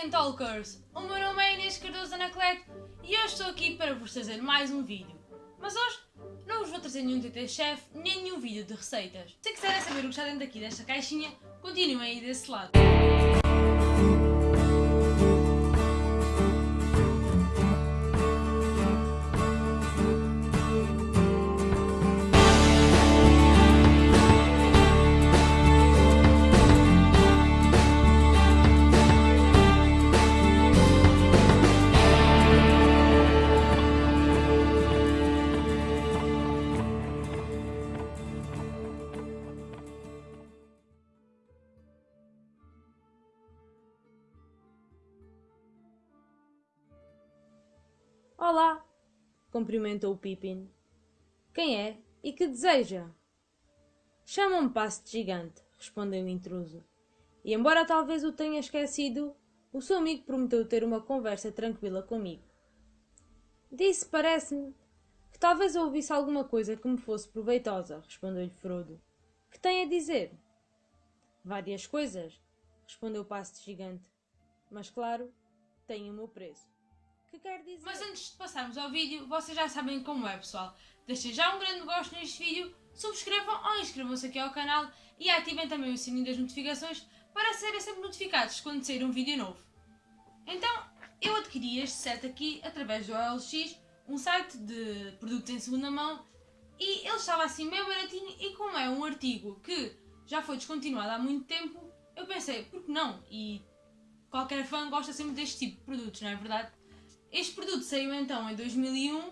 Tolkien Talkers! O meu nome é Inês Cardoso Anacleto e hoje estou aqui para vos trazer mais um vídeo. Mas hoje não vos vou trazer nenhum TT Chef nem nenhum vídeo de receitas. Se quiserem saber o que está dentro aqui desta caixinha, continuem aí desse lado. Olá! cumprimentou Pippin. Quem é e que deseja? Chama-me Passo de Gigante, respondeu o intruso. E embora talvez o tenha esquecido, o seu amigo prometeu ter uma conversa tranquila comigo. Disse, parece-me, que talvez eu ouvisse alguma coisa que me fosse proveitosa, respondeu-lhe Frodo. Que tem a dizer? Várias coisas, respondeu o Passo de Gigante. Mas claro, tem o meu preço que quer dizer. Mas antes de passarmos ao vídeo, vocês já sabem como é, pessoal. Deixem já um grande gosto neste vídeo, subscrevam ou inscrevam-se aqui ao canal e ativem também o sininho das notificações para serem sempre notificados quando sair um vídeo novo. Então, eu adquiri este set aqui através do OLX, um site de produtos em segunda mão, e ele estava assim meio baratinho e como é um artigo que já foi descontinuado há muito tempo, eu pensei, por que não? E qualquer fã gosta sempre deste tipo de produtos, não é verdade? Este produto saiu então em 2001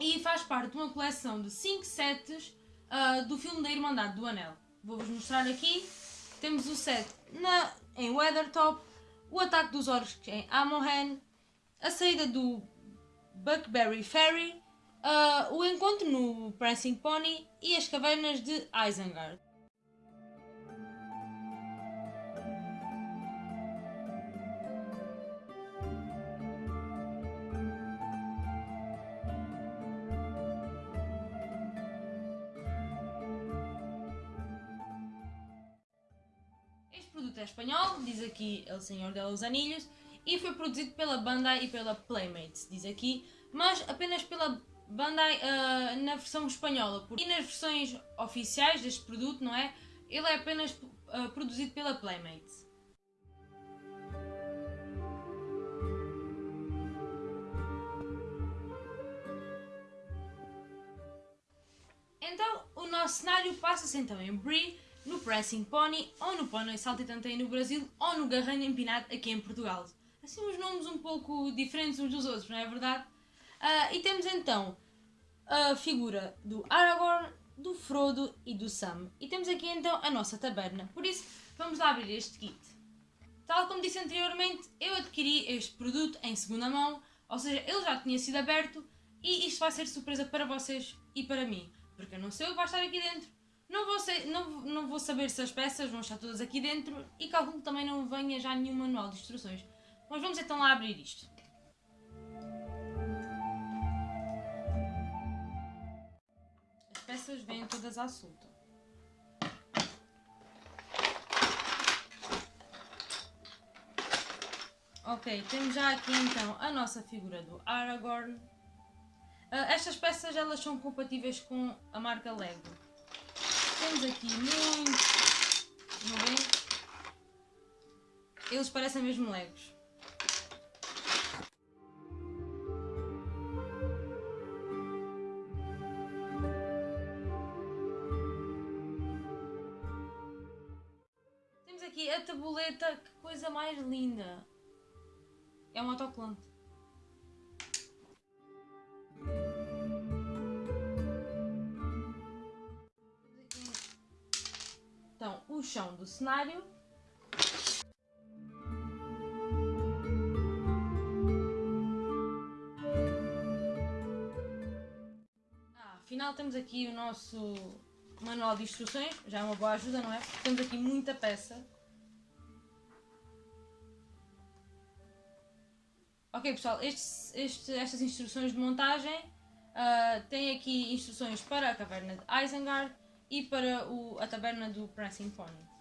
e faz parte de uma coleção de 5 sets uh, do filme da Irmandade do Anel. Vou-vos mostrar aqui. Temos o set na, em Weathertop, o ataque dos orcs em Amohan, a saída do Buckberry Ferry, uh, o encontro no Prancing Pony e as cavernas de Isengard. Produto é espanhol, diz aqui El Senhor de los Anillos, e foi produzido pela Bandai e pela Playmates, diz aqui, mas apenas pela Bandai uh, na versão espanhola. E nas versões oficiais deste produto, não é? Ele é apenas uh, produzido pela Playmates. Então, o nosso cenário passa-se então em Bree, no Pressing Pony, ou no Pony aí no Brasil, ou no Garranho Empinado aqui em Portugal. Assim uns nomes um pouco diferentes uns dos outros, não é verdade? Uh, e temos então a figura do Aragorn, do Frodo e do Sam. E temos aqui então a nossa taberna. Por isso, vamos lá abrir este kit. Tal como disse anteriormente, eu adquiri este produto em segunda mão, ou seja, ele já tinha sido aberto e isto vai ser surpresa para vocês e para mim, porque eu não sei o que vai estar aqui dentro, não vou, ser, não, não vou saber se as peças vão estar todas aqui dentro e calculo que também não venha já nenhum manual de instruções. Mas vamos então lá abrir isto. As peças vêm todas à solta. Ok, temos já aqui então a nossa figura do Aragorn. Uh, estas peças elas são compatíveis com a marca Lego. Temos aqui muitos. Não bem? Eles parecem mesmo legos. Temos aqui a tabuleta, que coisa mais linda! É um autocolante. Chão do cenário. Ah, afinal temos aqui o nosso manual de instruções, já é uma boa ajuda, não é? Temos aqui muita peça. Ok pessoal, este, estas instruções de montagem uh, têm aqui instruções para a caverna de Isengard, e para o, a taberna do Prancing Pony.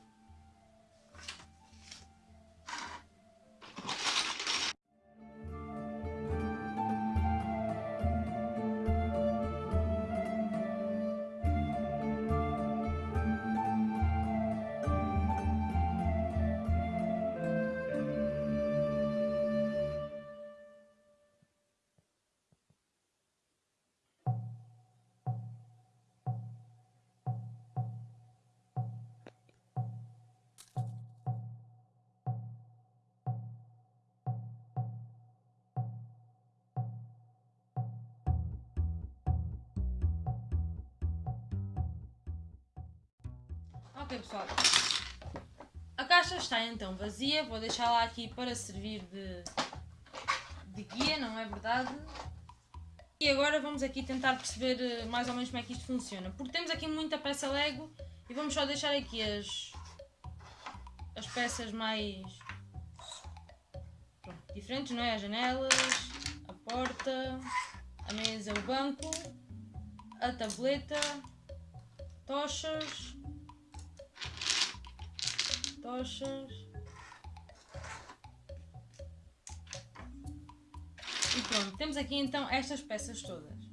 Ok pessoal, a caixa está então vazia, vou deixá-la aqui para servir de, de guia, não é verdade? E agora vamos aqui tentar perceber eh, mais ou menos como é que isto funciona. Porque temos aqui muita peça Lego e vamos só deixar aqui as, as peças mais pronto, diferentes, não é? As janelas, a porta, a mesa, o banco, a tableta, tochas, tochas. E pronto, temos aqui então estas peças todas.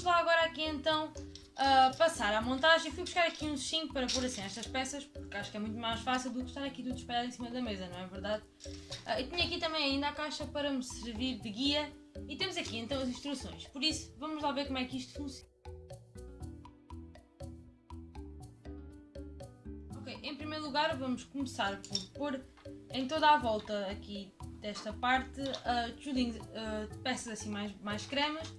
Vamos lá agora aqui então uh, passar à montagem. Fui buscar aqui uns 5 para pôr assim estas peças, porque acho que é muito mais fácil do que estar aqui tudo espalhado em cima da mesa, não é verdade? Uh, e tinha aqui também ainda a caixa para me servir de guia. E temos aqui então as instruções, por isso vamos lá ver como é que isto funciona. Ok, em primeiro lugar vamos começar por pôr em toda a volta aqui desta parte uh, uh, peças assim mais, mais cremas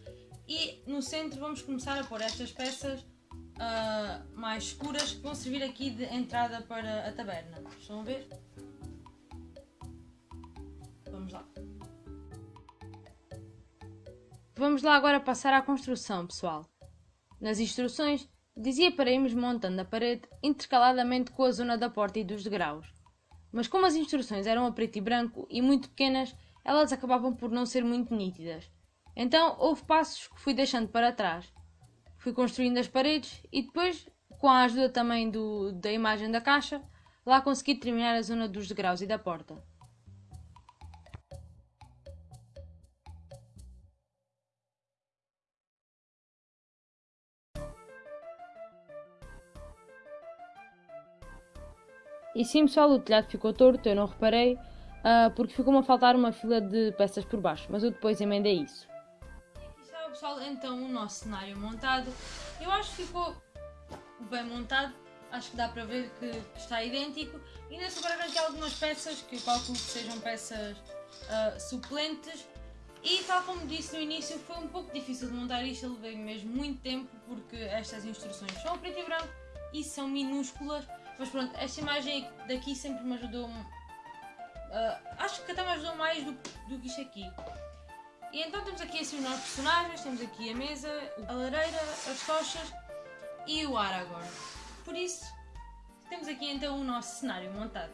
e no centro vamos começar a pôr estas peças uh, mais escuras que vão servir aqui de entrada para a taberna. Estão a ver? Vamos lá. Vamos lá agora passar à construção, pessoal. Nas instruções dizia para irmos montando a parede intercaladamente com a zona da porta e dos degraus. Mas como as instruções eram a preto e branco e muito pequenas, elas acabavam por não ser muito nítidas. Então houve passos que fui deixando para trás. Fui construindo as paredes e depois, com a ajuda também do, da imagem da caixa, lá consegui terminar a zona dos degraus e da porta. E sim pessoal, o telhado ficou torto, eu não reparei, uh, porque ficou-me a faltar uma fila de peças por baixo, mas eu depois emendei isso pessoal, então o nosso cenário montado. Eu acho que ficou bem montado, acho que dá para ver que, está idêntico. Ainda sobraram aqui algumas peças que eu calculo que sejam peças uh, suplentes. E tal como disse no início, foi um pouco difícil de montar isto, eu levei mesmo muito tempo porque estas instruções são preto e branco e são minúsculas. Mas pronto, esta imagem daqui sempre me ajudou. Uh, acho que até me ajudou mais do, do que isto aqui. E então temos aqui assim os nossos personagens, temos aqui a mesa, a lareira, as tochas e o ar agora. Por isso, temos aqui então o nosso cenário montado.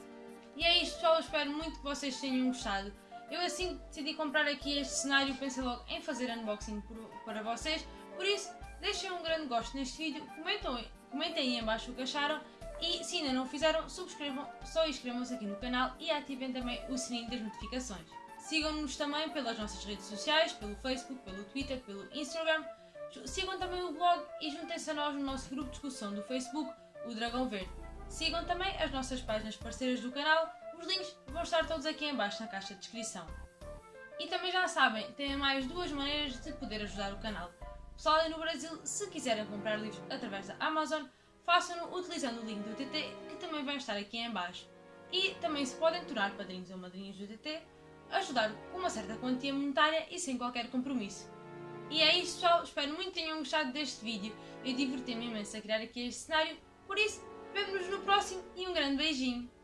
E é isto pessoal, espero muito que vocês tenham gostado. Eu assim decidi comprar aqui este cenário, pensei logo em fazer unboxing para vocês. Por isso, deixem um grande gosto neste vídeo, comentem, comentem aí em baixo o que acharam e se ainda não o fizeram, subscrevam, só inscrevam-se aqui no canal e ativem também o sininho das notificações. Sigam-nos também pelas nossas redes sociais, pelo Facebook, pelo Twitter, pelo Instagram. Sigam também o blog e juntem-se a nós no nosso grupo de discussão do Facebook, o Dragão Verde. Sigam também as nossas páginas parceiras do canal, os links vão estar todos aqui em baixo na caixa de descrição. E também já sabem, têm mais duas maneiras de poder ajudar o canal. Pessoal aí no Brasil, se quiserem comprar livros através da Amazon, façam-no utilizando o link do TT, que também vai estar aqui em baixo. E também se podem tornar padrinhos ou madrinhas do TT, ajudar com uma certa quantia monetária e sem qualquer compromisso. E é isso pessoal, espero muito que tenham gostado deste vídeo. Eu diverti-me imenso a criar aqui este cenário, por isso, vemo-nos no próximo e um grande beijinho!